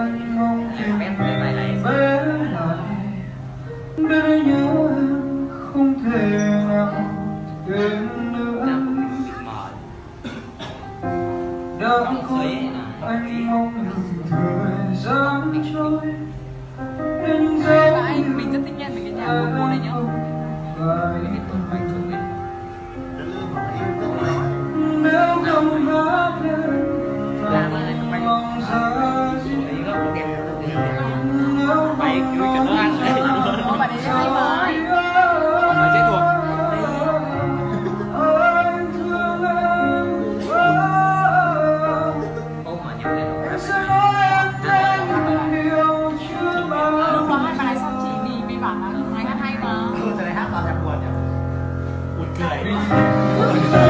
anh mong tìm Bé lại anh nhớ em không thể nào quên nữa đã có anh mong được thời gian trôi. Đến dấu anh mình rất thích nhất về cái nhà của cô này nhá. phải. Cái tuần bánh này vui cho nó ăn đấy Ủa bà đi lấy mời Ông này sẽ thuộc Thank you.